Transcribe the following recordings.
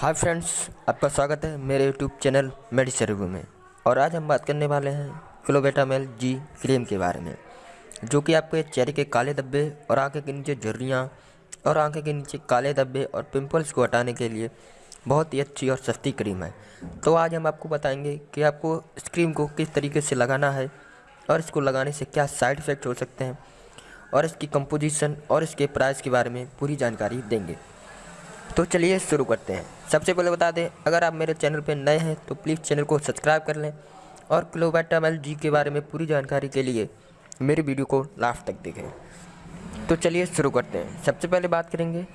Hi friends, आपका स्वागत है मेरे यूट्यूब चैनल मेडिसिन रिव्यू में। और आज हम बात करने वाले हैं क्लोबेटामेल जी क्रीम के बारे में, जो कि आपके चेहरे के काले धब्बे और आँखें के नीचे झुर्रियाँ और आँखें के नीचे काले धब्बे और पिंपल्स को हटाने के लिए बहुत ही अच्छी और सस्ती क्रीम है। तो आज हम आपको बताएँगे कि आपको इस क्रीम को किस तरीके से लगाना है और इसको लगाने से क्या साइड इफ़ेक्ट हो सकते हैं और इसकी कंपोजिशन और इसके प्राइस के बारे में पूरी जानकारी देंगे। तो चलिए शुरू करते हैं। सबसे पहले बता दें, अगर आप मेरे चैनल पर नए हैं तो प्लीज़ चैनल को सब्सक्राइब कर लें और क्लोबैटामेल जी के बारे में पूरी जानकारी के लिए मेरी वीडियो को लास्ट तक देखें। तो चलिए शुरू करते हैं। सबसे पहले बात करेंगे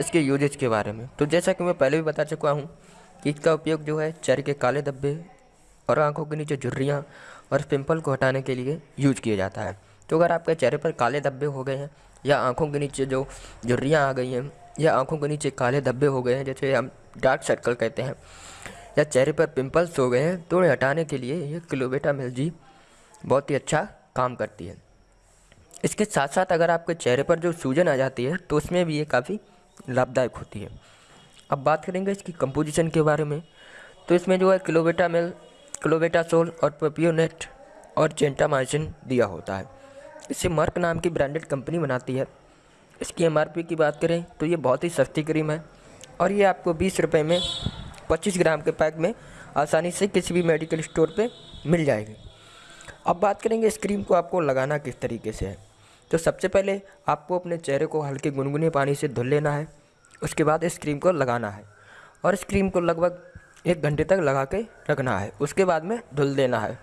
इसके यूजेज के बारे में। तो जैसा कि मैं पहले भी बता चुका हूँ कि इसका उपयोग जो है चेहरे के काले धब्बे और आँखों के नीचे झुर्रियाँ और पिंपल को हटाने के लिए यूज़ किया जाता है। तो अगर आपके चेहरे पर काले धब्बे हो गए हैं या आँखों के नीचे जो झुर्रियाँ आ गई हैं या आँखों के नीचे काले धब्बे हो गए हैं, जैसे हम डार्क सर्कल कहते हैं, या चेहरे पर पिंपल्स हो गए हैं तो उन्हें हटाने के लिए ये क्लोबेटा मिलजी बहुत ही अच्छा काम करती है। इसके साथ साथ अगर आपके चेहरे पर जो सूजन आ जाती है तो उसमें भी ये काफ़ी लाभदायक होती है। अब बात करेंगे इसकी कंपोजिशन के बारे में। तो इसमें जो है क्लोबेटा मिल क्लोबेटासोल और पपियोनेट और जेंटामाइसिन दिया होता है। इसे मर्क नाम की ब्रांडेड कंपनी बनाती है। इसकी एमआरपी की बात करें तो ये बहुत ही सस्ती क्रीम है और ये आपको बीस रुपये में, पच्चीस ग्राम के पैक में आसानी से किसी भी मेडिकल स्टोर पे मिल जाएगी। अब बात करेंगे इस क्रीम को आपको लगाना किस तरीके से है। तो सबसे पहले आपको अपने चेहरे को हल्के गुनगुने पानी से धुल लेना है, उसके बाद इस क्रीम को लगाना है और इस क्रीम को लगभग एक घंटे तक लगा के रखना है, उसके बाद में धुल देना है।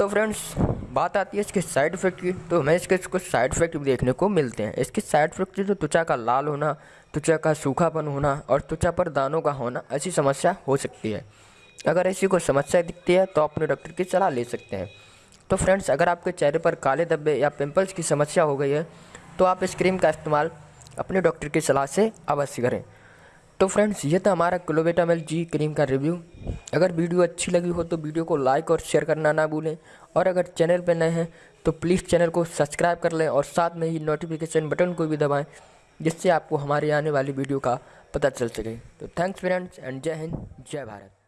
तो फ्रेंड्स बात आती है इसके साइड इफ़ेक्ट की तो हमें इसके कुछ साइड इफ़ेक्ट भी देखने को मिलते हैं। इसके साइड इफ़ेक्ट जो त्वचा का लाल होना, त्वचा का सूखापन होना और त्वचा पर दानों का होना, ऐसी समस्या हो सकती है। अगर ऐसी कोई समस्या दिखती है तो अपने डॉक्टर की सलाह ले सकते हैं। तो फ्रेंड्स अगर आपके चेहरे पर काले धब्बे या पिंपल्स की समस्या हो गई है तो आप इस क्रीम का इस्तेमाल अपने डॉक्टर की सलाह से अवश्य करें। तो फ्रेंड्स, ये था हमारा क्लोबेटामेल जी क्रीम का रिव्यू। अगर वीडियो अच्छी लगी हो तो वीडियो को लाइक और शेयर करना ना भूलें। और अगर चैनल पर नए हैं तो प्लीज़ चैनल को सब्सक्राइब कर लें और साथ में ही नोटिफिकेशन बटन को भी दबाएँ, जिससे आपको हमारे आने वाली वीडियो का पता चल सके। तो थैंक्स फ्रेंड्स, एंड जय हिंद, जय भारत।